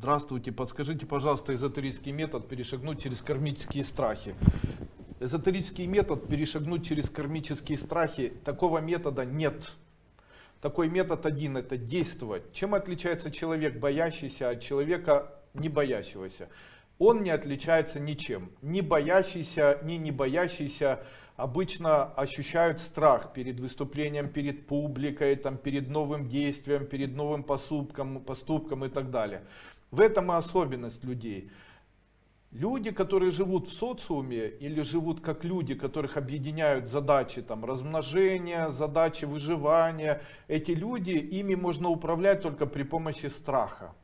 Здравствуйте, подскажите, пожалуйста, эзотерический метод перешагнуть через кармические страхи. Эзотерический метод перешагнуть через кармические страхи, такого метода нет. Такой метод один, это действовать. Чем отличается человек, боящийся от человека, не боящегося? Он не отличается ничем. Ни боящийся, ни не боящийся обычно ощущают страх перед выступлением перед публикой, там, перед новым действием, перед новым поступком, поступком и так далее. В этом и особенность людей. Люди, которые живут в социуме или живут как люди, которых объединяют задачи там, размножения, задачи выживания, эти люди, ими можно управлять только при помощи страха.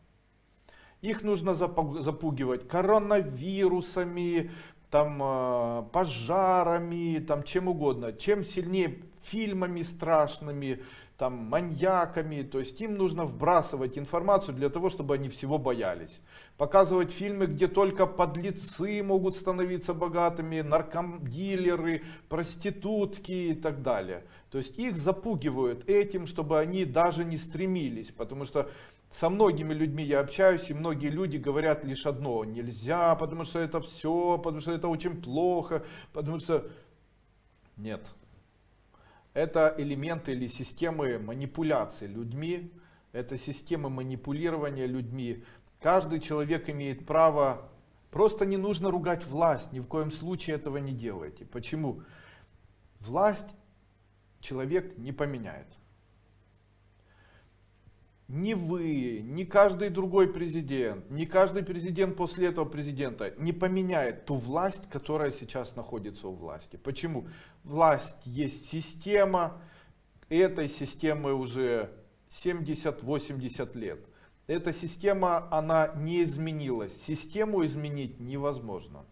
Их нужно запугивать коронавирусами, там, э, пожарами, там, чем угодно. Чем сильнее фильмами страшными, там, маньяками. То есть им нужно вбрасывать информацию для того, чтобы они всего боялись. Показывать фильмы, где только подлецы могут становиться богатыми, наркодилеры, проститутки и так далее. То есть их запугивают этим, чтобы они даже не стремились. Потому что со многими людьми я общаюсь, и многие люди говорят лишь одно. Нельзя, потому что это все, потому что это очень плохо, потому что... Нет. Это элементы или системы манипуляции людьми, это системы манипулирования людьми. Каждый человек имеет право, просто не нужно ругать власть, ни в коем случае этого не делайте. Почему? Власть человек не поменяет ни вы, ни каждый другой президент, ни каждый президент после этого президента не поменяет ту власть, которая сейчас находится у власти. Почему? Власть есть система, этой системы уже 70-80 лет. Эта система, она не изменилась. Систему изменить невозможно.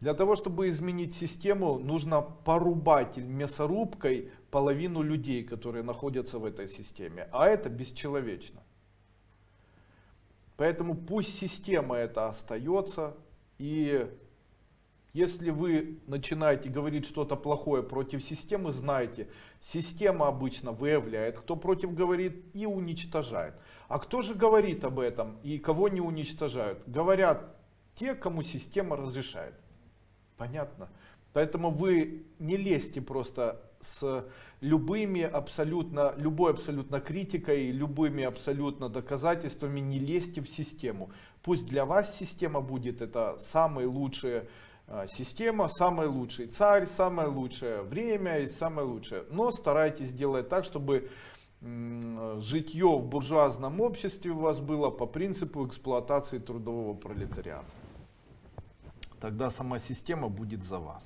Для того, чтобы изменить систему, нужно порубать мясорубкой половину людей, которые находятся в этой системе. А это бесчеловечно. Поэтому пусть система это остается. И если вы начинаете говорить что-то плохое против системы, знайте, система обычно выявляет, кто против говорит и уничтожает. А кто же говорит об этом и кого не уничтожают? Говорят те, кому система разрешает. Понятно? Поэтому вы не лезьте просто с любыми абсолютно, любой абсолютно критикой, любыми абсолютно доказательствами, не лезьте в систему. Пусть для вас система будет это самая лучшая а, система, самый лучший царь, самое лучшее время и самое лучшее. Но старайтесь делать так, чтобы житье в буржуазном обществе у вас было по принципу эксплуатации трудового пролетариата тогда сама система будет за вас.